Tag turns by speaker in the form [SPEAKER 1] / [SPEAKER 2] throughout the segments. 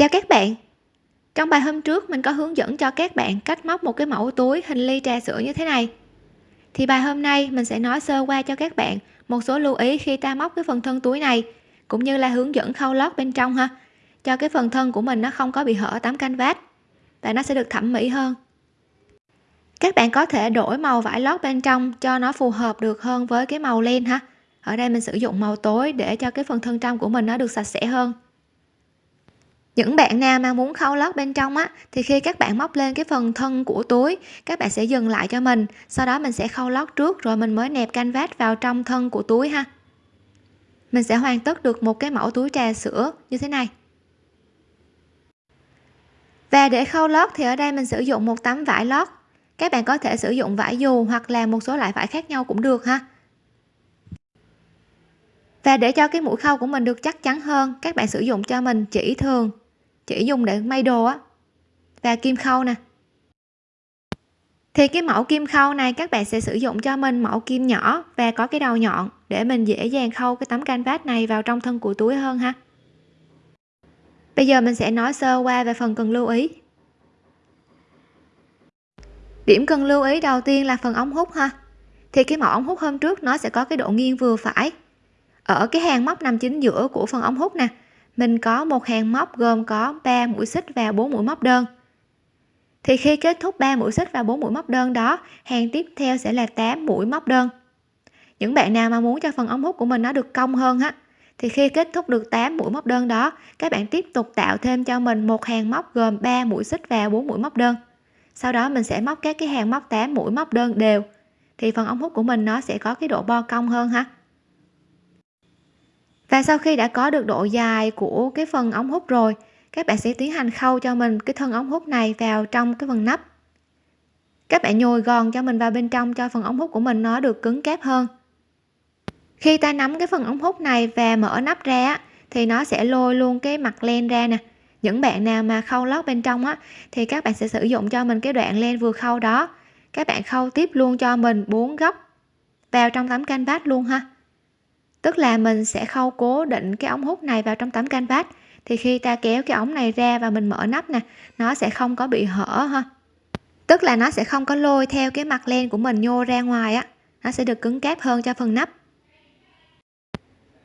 [SPEAKER 1] Chào các bạn. Trong bài hôm trước, mình có hướng dẫn cho các bạn cách móc một cái mẫu túi hình ly trà sữa như thế này. Thì bài hôm nay, mình sẽ nói sơ qua cho các bạn một số lưu ý khi ta móc cái phần thân túi này, cũng như là hướng dẫn khâu lót bên trong ha, cho cái phần thân của mình nó không có bị hở tấm canvas, và nó sẽ được thẩm mỹ hơn. Các bạn có thể đổi màu vải lót bên trong cho nó phù hợp được hơn với cái màu len ha. Ở đây mình sử dụng màu tối để cho cái phần thân trong của mình nó được sạch sẽ hơn những bạn nào mà muốn khâu lót bên trong á, thì khi các bạn móc lên cái phần thân của túi, các bạn sẽ dừng lại cho mình. Sau đó mình sẽ khâu lót trước, rồi mình mới nẹp canvas vào trong thân của túi ha. Mình sẽ hoàn tất được một cái mẫu túi trà sữa như thế này. Và để khâu lót thì ở đây mình sử dụng một tấm vải lót. Các bạn có thể sử dụng vải dù hoặc là một số loại vải khác nhau cũng được ha. Và để cho cái mũi khâu của mình được chắc chắn hơn, các bạn sử dụng cho mình chỉ thường chỉ dùng để may đồ á. Và kim khâu nè. Thì cái mẫu kim khâu này các bạn sẽ sử dụng cho mình mẫu kim nhỏ và có cái đầu nhọn để mình dễ dàng khâu cái tấm canvas này vào trong thân của túi hơn ha. Bây giờ mình sẽ nói sơ qua về phần cần lưu ý. Điểm cần lưu ý đầu tiên là phần ống hút ha. Thì cái mẫu ống hút hôm trước nó sẽ có cái độ nghiêng vừa phải. Ở cái hàng móc nằm chính giữa của phần ống hút nè mình có một hàng móc gồm có 3 mũi xích và 4 mũi móc đơn. Thì khi kết thúc 3 mũi xích và 4 mũi móc đơn đó, hàng tiếp theo sẽ là 8 mũi móc đơn. Những bạn nào mà muốn cho phần ống hút của mình nó được cong hơn á, thì khi kết thúc được 8 mũi móc đơn đó, các bạn tiếp tục tạo thêm cho mình một hàng móc gồm 3 mũi xích và 4 mũi móc đơn. Sau đó mình sẽ móc các cái hàng móc 8 mũi móc đơn đều, thì phần ống hút của mình nó sẽ có cái độ bo cong hơn ha và sau khi đã có được độ dài của cái phần ống hút rồi, các bạn sẽ tiến hành khâu cho mình cái thân ống hút này vào trong cái phần nắp. Các bạn nhồi gòn cho mình vào bên trong cho phần ống hút của mình nó được cứng cáp hơn. Khi ta nắm cái phần ống hút này và mở nắp ra thì nó sẽ lôi luôn cái mặt len ra nè. Những bạn nào mà khâu lót bên trong á, thì các bạn sẽ sử dụng cho mình cái đoạn len vừa khâu đó. Các bạn khâu tiếp luôn cho mình bốn góc vào trong tấm canvas luôn ha tức là mình sẽ khâu cố định cái ống hút này vào trong tấm canvas. Thì khi ta kéo cái ống này ra và mình mở nắp nè, nó sẽ không có bị hở ha. Tức là nó sẽ không có lôi theo cái mặt len của mình nhô ra ngoài á. Nó sẽ được cứng cáp hơn cho phần nắp.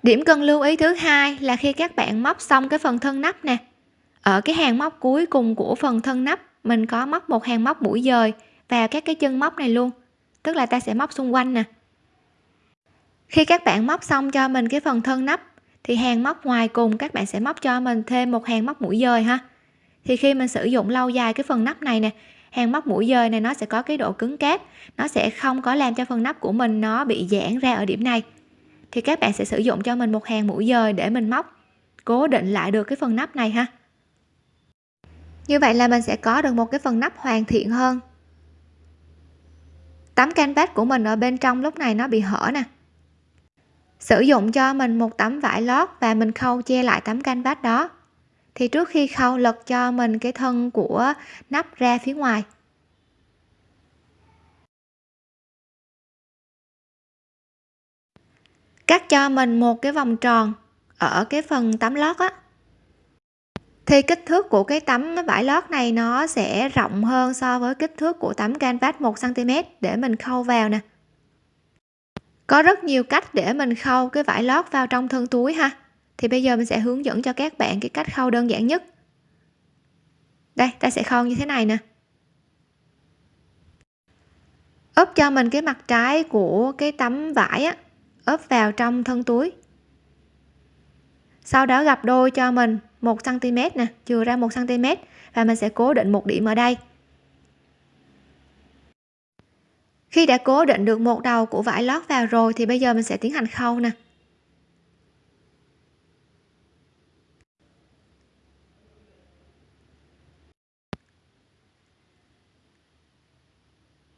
[SPEAKER 1] Điểm cần lưu ý thứ hai là khi các bạn móc xong cái phần thân nắp nè. Ở cái hàng móc cuối cùng của phần thân nắp, mình có móc một hàng móc mũi dời vào các cái chân móc này luôn. Tức là ta sẽ móc xung quanh nè khi các bạn móc xong cho mình cái phần thân nắp, thì hàng móc ngoài cùng các bạn sẽ móc cho mình thêm một hàng móc mũi dời ha. Thì khi mình sử dụng lâu dài cái phần nắp này nè, hàng móc mũi dời này nó sẽ có cái độ cứng cáp, nó sẽ không có làm cho phần nắp của mình nó bị giãn ra ở điểm này. Thì các bạn sẽ sử dụng cho mình một hàng mũi dời để mình móc, cố định lại được cái phần nắp này ha. Như vậy là mình sẽ có được một cái phần nắp hoàn thiện hơn. Tấm canvas của mình ở bên trong lúc này nó bị hở nè sử dụng cho mình một tấm vải lót và mình khâu che lại tấm canvas đó. Thì trước khi khâu, lật cho mình cái thân của nắp ra phía ngoài. Cắt cho mình một cái vòng tròn ở cái phần tấm lót á. Thì kích thước của cái tấm vải lót này nó sẽ rộng hơn so với kích thước của tấm canvas 1 cm để mình khâu vào nè có rất nhiều cách để mình khâu cái vải lót vào trong thân túi ha. Thì bây giờ mình sẽ hướng dẫn cho các bạn cái cách khâu đơn giản nhất. Đây, ta sẽ khâu như thế này nè. Ốp cho mình cái mặt trái của cái tấm vải á ốp vào trong thân túi. Sau đó gặp đôi cho mình 1 cm nè, chừa ra 1 cm và mình sẽ cố định một điểm ở đây. Khi đã cố định được một đầu của vải lót vào rồi thì bây giờ mình sẽ tiến hành khâu nè.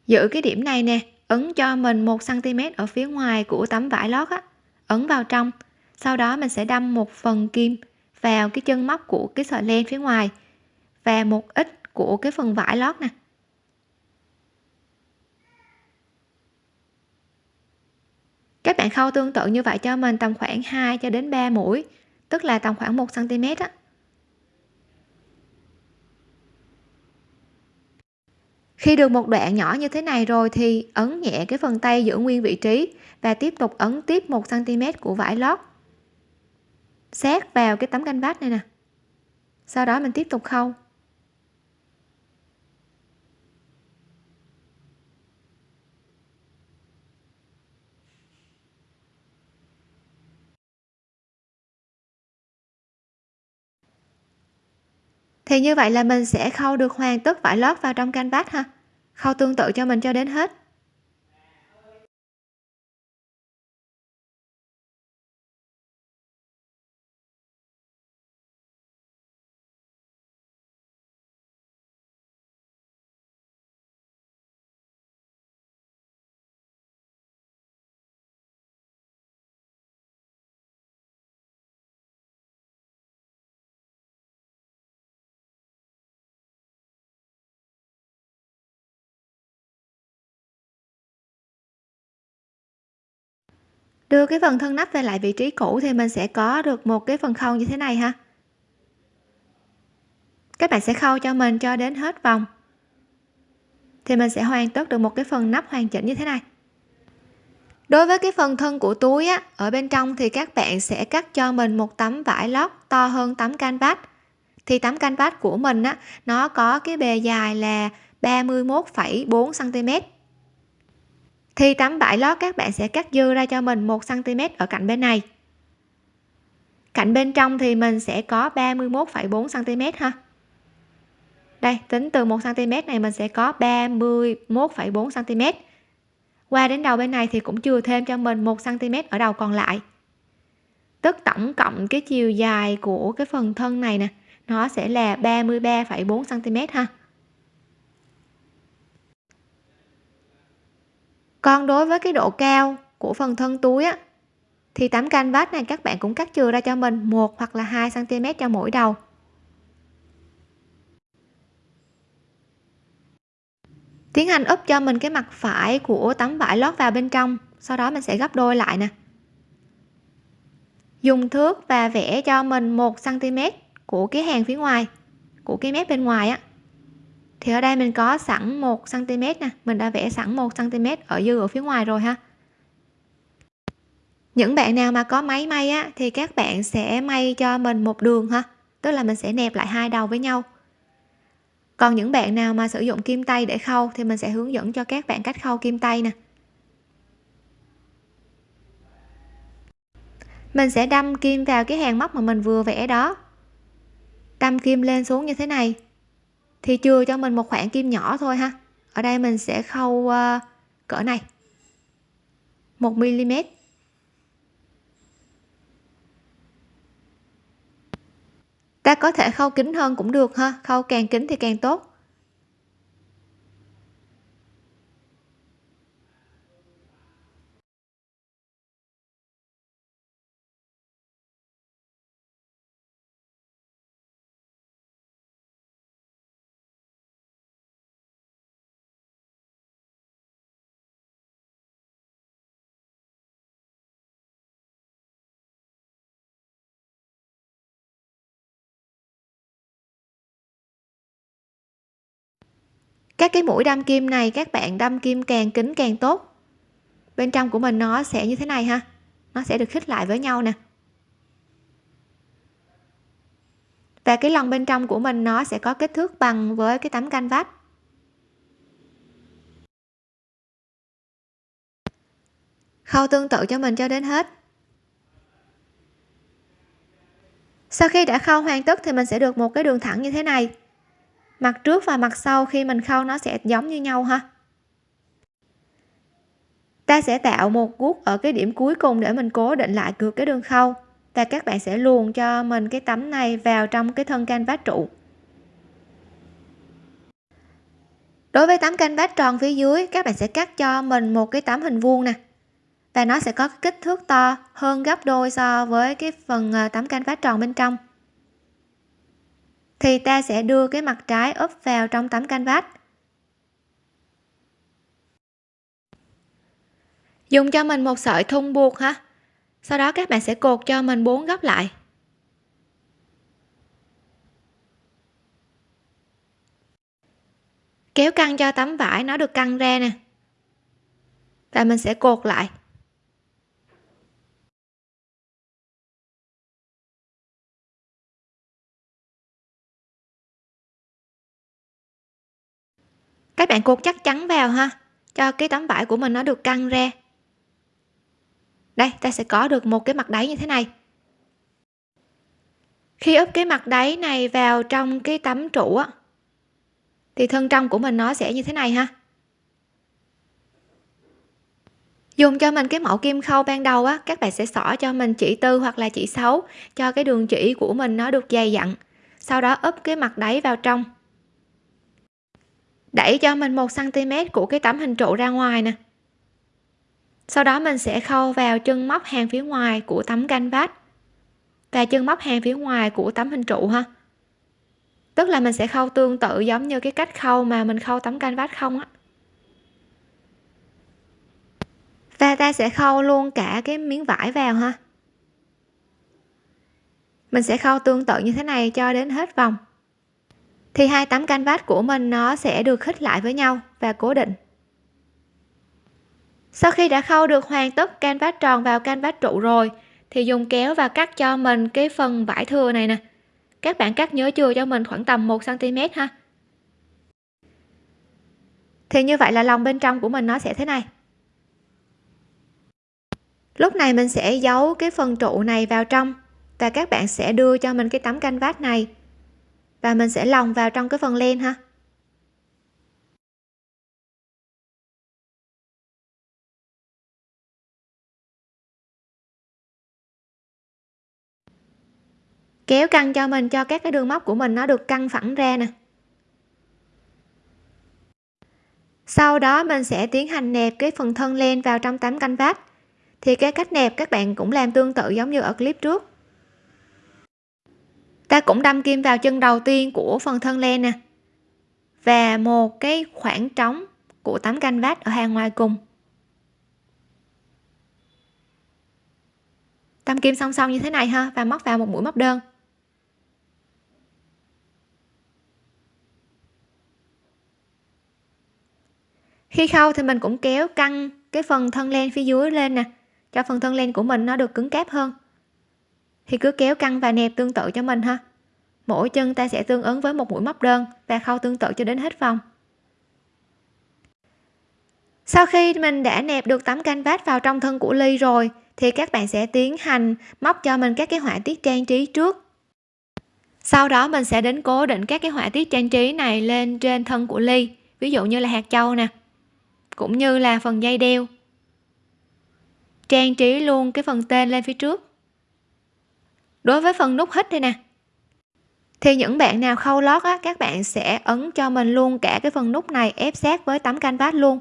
[SPEAKER 1] Giữ cái điểm này nè, ấn cho mình một cm ở phía ngoài của tấm vải lót á, ấn vào trong. Sau đó mình sẽ đâm một phần kim vào cái chân móc của cái sợi len phía ngoài và một ít của cái phần vải lót nè. các bạn khâu tương tự như vậy cho mình tầm khoảng 2 cho đến 3 mũi, tức là tầm khoảng 1 cm á. Khi được một đoạn nhỏ như thế này rồi thì ấn nhẹ cái phần tay giữ nguyên vị trí và tiếp tục ấn tiếp 1 cm của vải lót. Sát vào cái tấm canh vát này nè. Sau đó mình tiếp tục khâu. Thì như vậy là mình sẽ khâu được hoàn tất vải lót vào trong canvas ha. Khâu tương tự cho mình cho đến hết. Đưa cái phần thân nắp về lại vị trí cũ thì mình sẽ có được một cái phần khâu như thế này ha. Các bạn sẽ khâu cho mình cho đến hết vòng. Thì mình sẽ hoàn tất được một cái phần nắp hoàn chỉnh như thế này. Đối với cái phần thân của túi á ở bên trong thì các bạn sẽ cắt cho mình một tấm vải lót to hơn tấm canvas. Thì tấm canvas của mình á nó có cái bề dài là 31,4 cm thì tấm vải lót các bạn sẽ cắt dư ra cho mình 1 cm ở cạnh bên này. Cạnh bên trong thì mình sẽ có 31,4 cm ha. Đây tính từ 1 cm này mình sẽ có 31,4 cm qua đến đầu bên này thì cũng chừa thêm cho mình 1 cm ở đầu còn lại. Tức tổng cộng cái chiều dài của cái phần thân này nè nó sẽ là 33,4 cm ha. Còn đối với cái độ cao của phần thân túi á, thì tấm canvas này các bạn cũng cắt chừa ra cho mình một hoặc là 2 cm cho mỗi đầu. Tiến hành úp cho mình cái mặt phải của tấm vải lót vào bên trong, sau đó mình sẽ gấp đôi lại nè. Dùng thước và vẽ cho mình một cm của cái hàng phía ngoài, của cái mép bên ngoài á thì ở đây mình có sẵn 1 cm nè. Mình đã vẽ sẵn 1 cm ở dư ở phía ngoài rồi ha. Những bạn nào mà có máy may á, thì các bạn sẽ may cho mình một đường ha. Tức là mình sẽ nẹp lại hai đầu với nhau. Còn những bạn nào mà sử dụng kim tay để khâu, thì mình sẽ hướng dẫn cho các bạn cách khâu kim tay nè. Mình sẽ đâm kim vào cái hàng móc mà mình vừa vẽ đó. Đâm kim lên xuống như thế này thì chừa cho mình một khoảng kim nhỏ thôi ha. Ở đây mình sẽ khâu uh, cỡ này. 1 mm ta có thể khâu kín hơn cũng được ha. Khâu càng kín thì càng tốt. Các cái mũi đâm kim này, các bạn đâm kim càng kín càng tốt. Bên trong của mình nó sẽ như thế này ha. Nó sẽ được khít lại với nhau nè. Và cái lòng bên trong của mình nó sẽ có kích thước bằng với cái tấm canh vách khâu tương tự cho mình cho đến hết. Sau khi đã khâu hoàn tất thì mình sẽ được một cái đường thẳng như thế này mặt trước và mặt sau khi mình khâu nó sẽ giống như nhau ha. Ta sẽ tạo một guốc ở cái điểm cuối cùng để mình cố định lại cược cái đường khâu. Và các bạn sẽ luồn cho mình cái tấm này vào trong cái thân canvas trụ. Đối với tấm canvas tròn phía dưới, các bạn sẽ cắt cho mình một cái tấm hình vuông nè. Và nó sẽ có kích thước to hơn gấp đôi so với cái phần ờ, tấm canvas tròn bên trong thì ta sẽ đưa cái mặt trái úp vào trong tấm canvas. Dùng cho mình một sợi thun buộc ha. Sau đó các bạn sẽ cột cho mình bốn góc lại. Kéo căng cho tấm vải, nó được căng ra nè. Và mình sẽ cột lại. Các bạn cột chắc chắn vào ha. Cho cái tấm vải của mình nó được căng ra. Đây, ta sẽ có được một cái mặt đáy như thế này. Khi úp cái mặt đáy này vào trong cái tấm trụ á, thì thân trong của mình nó sẽ như thế này ha. Dùng cho mình cái mẫu kim khâu ban đầu á, các bạn sẽ xỏ cho mình chỉ tư hoặc là chỉ xấu cho cái đường chỉ của mình nó được dày dặn. Sau đó úp cái mặt đáy vào trong đẩy cho mình một cm của cái tấm hình trụ ra ngoài nè. Sau đó mình sẽ khâu vào chân móc hàng phía ngoài của tấm canvas và chân móc hàng phía ngoài của tấm hình trụ ha. Tức là mình sẽ khâu tương tự giống như cái cách khâu mà mình khâu tấm canvas không á. Và ta sẽ khâu luôn cả cái miếng vải vào ha. Mình sẽ khâu tương tự như thế này cho đến hết vòng thì hai tấm canvas của mình nó sẽ được khít lại với nhau và cố định. Sau khi đã khâu được hoàn tất canvas tròn vào canvas trụ rồi, thì dùng kéo và cắt cho mình cái phần vải thừa này nè. Các bạn cắt nhớ chừa cho mình khoảng tầm 1 cm ha. Thì như vậy là lòng bên trong của mình nó sẽ thế này. Lúc này mình sẽ giấu cái phần trụ này vào trong và các bạn sẽ đưa cho mình cái tấm canvas này và mình sẽ lòng vào trong cái phần len ha. Kéo căng cho mình cho các cái đường móc của mình nó được căng phẳng ra nè. Sau đó mình sẽ tiến hành nẹp cái phần thân len vào trong tấm vát thì cái cách nẹp các bạn cũng làm tương tự giống như ở clip trước ta cũng đâm kim vào chân đầu tiên của phần thân len nè. Và một cái khoảng trống của tấm vát ở hàng ngoài cùng. Đâm kim song song như thế này ha, và móc vào một mũi móc đơn. Khi khâu thì mình cũng kéo căng cái phần thân len phía dưới lên nè, cho phần thân len của mình nó được cứng cáp hơn thì cứ kéo căng và nẹp tương tự cho mình ha. Mỗi chân ta sẽ tương ứng với một mũi móc đơn và khâu tương tự cho đến hết vòng. Sau khi mình đã nẹp được tấm canvas vào trong thân của ly rồi, thì các bạn sẽ tiến hành móc cho mình các cái họa tiết trang trí trước. Sau đó mình sẽ đến cố định các cái họa tiết trang trí này lên trên thân của ly, ví dụ như là hạt châu nè, cũng như là phần dây đeo. Trang trí luôn cái phần tên lên phía trước đối với phần nút hít đây nè. Thì những bạn nào khâu lót á các bạn sẽ ấn cho mình luôn cả cái phần nút này ép sát với tấm canvas luôn.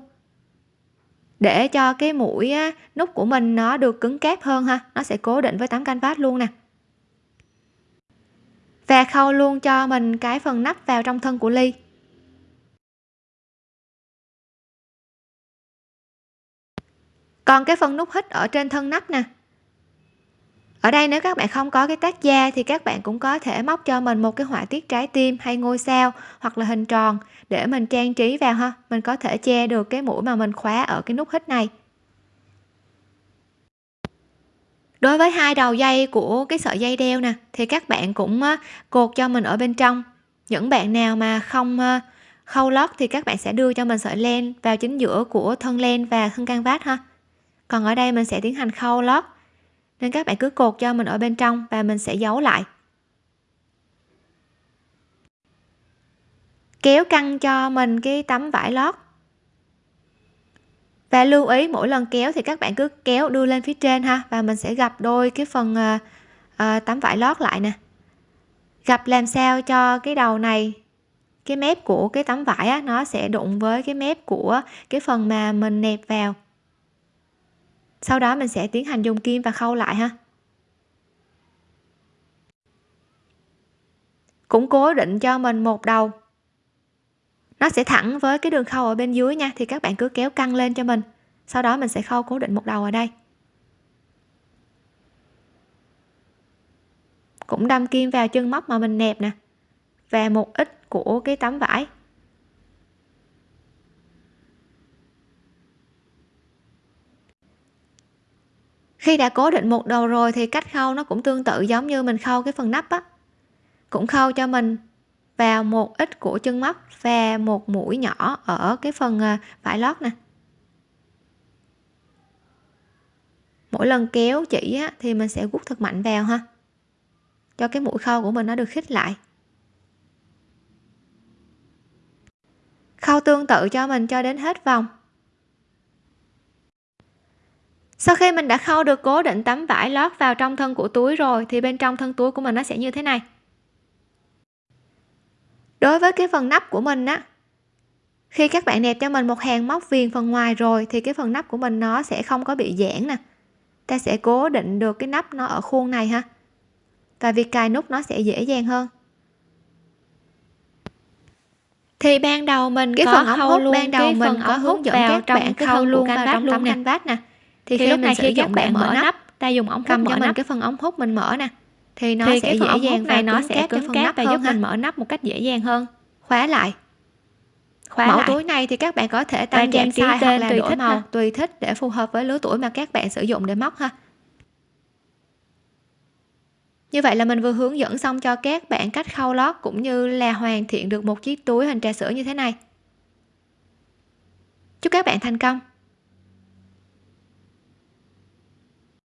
[SPEAKER 1] Để cho cái mũi á, nút của mình nó được cứng cáp hơn ha nó sẽ cố định với tấm canvas luôn nè. Và khâu luôn cho mình cái phần nắp vào trong thân của ly. Còn cái phần nút hít ở trên thân nắp nè ở đây nếu các bạn không có cái tác da thì các bạn cũng có thể móc cho mình một cái họa tiết trái tim hay ngôi sao hoặc là hình tròn để mình trang trí vào ha. Mình có thể che được cái mũi mà mình khóa ở cái nút hít này. Đối với hai đầu dây của cái sợi dây đeo nè, thì các bạn cũng cột cho mình ở bên trong. Những bạn nào mà không khâu lót thì các bạn sẽ đưa cho mình sợi len vào chính giữa của thân len và thân canvas ha. Còn ở đây mình sẽ tiến hành khâu lót nên các bạn cứ cột cho mình ở bên trong và mình sẽ giấu lại. Kéo căng cho mình cái tấm vải lót. Và lưu ý mỗi lần kéo thì các bạn cứ kéo đưa lên phía trên ha và mình sẽ gặp đôi cái phần à, à, tấm vải lót lại nè. Gặp làm sao cho cái đầu này cái mép của cái tấm vải á, nó sẽ đụng với cái mép của cái phần mà mình nẹp vào sau đó mình sẽ tiến hành dùng kim và khâu lại ha. Cũng cố định cho mình một đầu. Nó sẽ thẳng với cái đường khâu ở bên dưới nha, thì các bạn cứ kéo căng lên cho mình. Sau đó mình sẽ khâu cố định một đầu ở đây. Cũng đâm kim vào chân móc mà mình nẹp nè, và một ít của cái tấm vải. Khi đã cố định một đầu rồi thì cách khâu nó cũng tương tự giống như mình khâu cái phần nắp á. Cũng khâu cho mình vào một ít của chân móc và một mũi nhỏ ở cái phần à, vải lót nè. Mỗi lần kéo chỉ á, thì mình sẽ gút thật mạnh vào ha cho cái mũi khâu của mình nó được khít lại. Khâu tương tự cho mình cho đến hết vòng sau khi mình đã khâu được cố định tấm vải lót vào trong thân của túi rồi thì bên trong thân túi của mình nó sẽ như thế này. Đối với cái phần nắp của mình á khi các bạn nẹp cho mình một hàng móc viền phần ngoài rồi thì cái phần nắp của mình nó sẽ không có bị giãn nè. Ta sẽ cố định được cái nắp nó ở khuôn này ha. Và việc cài nút nó sẽ dễ dàng hơn. Thì ban đầu mình
[SPEAKER 2] cái
[SPEAKER 1] có
[SPEAKER 2] phần ống hút
[SPEAKER 1] luôn
[SPEAKER 2] ban đầu mình có hướng dẫn các bạn khâu luôn vào trong
[SPEAKER 1] tấm canvas nè thì,
[SPEAKER 2] thì lúc này khi các bạn mở nắp ta dùng ống
[SPEAKER 1] cầm cho mình
[SPEAKER 2] nắp.
[SPEAKER 1] cái phần ống hút mình mở nè. Thì nó
[SPEAKER 2] thì
[SPEAKER 1] sẽ
[SPEAKER 2] cái
[SPEAKER 1] dễ dàng
[SPEAKER 2] này
[SPEAKER 1] và
[SPEAKER 2] nó sẽ cứng cáp và giúp
[SPEAKER 1] ha.
[SPEAKER 2] mình mở nắp một cách dễ dàng hơn.
[SPEAKER 1] Khóa lại.
[SPEAKER 2] Khóa
[SPEAKER 1] mẫu
[SPEAKER 2] lại.
[SPEAKER 1] túi này thì các bạn có thể tăng
[SPEAKER 2] trang
[SPEAKER 1] giảm size hoặc là
[SPEAKER 2] tùy
[SPEAKER 1] đổi
[SPEAKER 2] thích
[SPEAKER 1] màu
[SPEAKER 2] ha.
[SPEAKER 1] tùy thích để phù hợp với lứa tuổi mà các bạn sử dụng để móc ha. Như vậy là mình vừa hướng dẫn xong cho các bạn cách khâu lót cũng như là hoàn thiện được một chiếc túi hình trà sữa như thế này. Chúc các bạn thành công